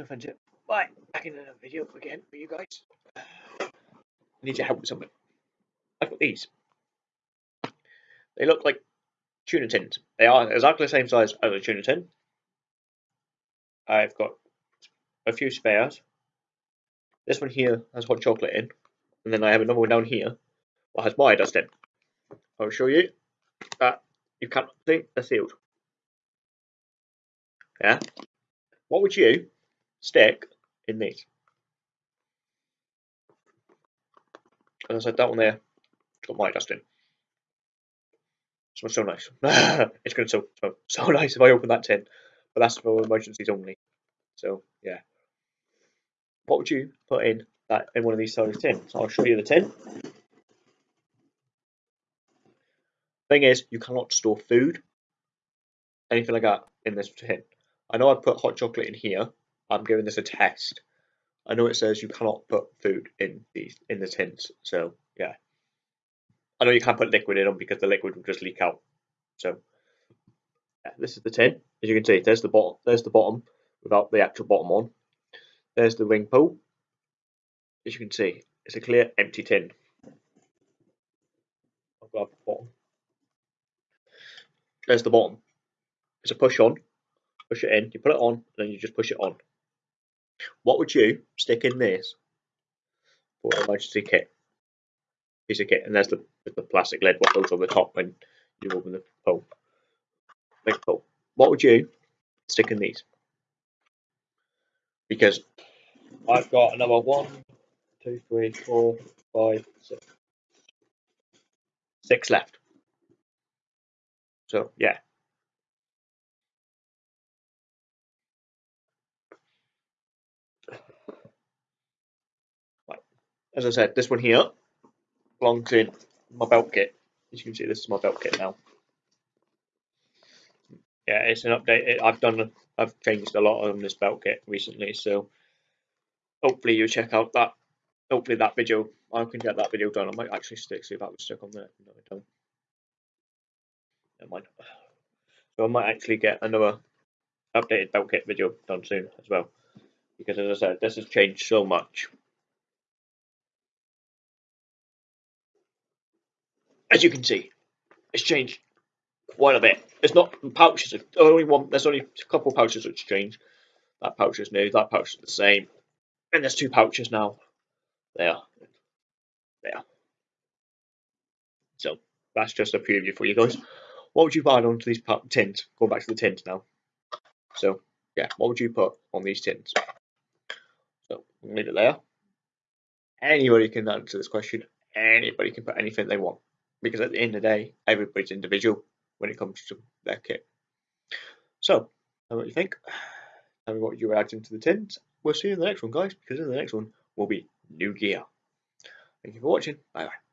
it. Bye. Back in another video again for you guys. I need your help with something. I've got these. They look like tuna tins. They are exactly the same size as a tuna tin. I've got a few spares. This one here has hot chocolate in, and then I have another one down here that has my dust in. I'll show you that you can't see they're sealed. Yeah. What would you stick in these? As I said, that one there, it's got my dust in. Smells so nice. it's going to smell so nice if I open that tin, but that's for emergencies only. So yeah. What would you put in that in one of these size tins? I'll show you the tin. Thing is, you cannot store food, anything like that, in this tin. I know I put hot chocolate in here. I'm giving this a test. I know it says you cannot put food in these in the tins, so yeah. I know you can't put liquid in them because the liquid will just leak out. So yeah, this is the tin. As you can see, there's the bottom. There's the bottom without the actual bottom on. There's the ring pull. As you can see, it's a clear empty tin. I'll grab the bottom. There's the bottom. It's a push on. Push it in. You put it on, and then you just push it on. What would you stick in this for emergency kit? Piece of kit, and there's the, the plastic lid what goes on the top when you open the pull. Big pull. What would you stick in these? Because I've got another one, two, three, four, five, six, six left. So yeah. As I said, this one here belongs in my belt kit. As you can see, this is my belt kit now. Yeah, it's an update. I've done. I've changed a lot on this belt kit recently, so hopefully you check out that. Hopefully that video. I can get that video done. I might actually stick see if that was stuck on there. No, I don't. Never mind. So I might actually get another updated belt kit video done soon as well. Because as I said, this has changed so much. As you can see, it's changed quite a bit. It's not pouches. Only one. There's only a couple pouches which changed. That pouch is new. That pouch is the same. And there's two pouches now. There. There. So that's just a preview for you guys. What would you add onto these tins? Going back to the tins now. So yeah, what would you put on these tins? So leave it there. Anybody can answer this question. Anybody can put anything they want because at the end of the day, everybody's individual when it comes to their kit. So, know what you think. Tell me what you add into the tins. We'll see you in the next one, guys, because in the next one will be new gear. Thank you for watching. Bye bye.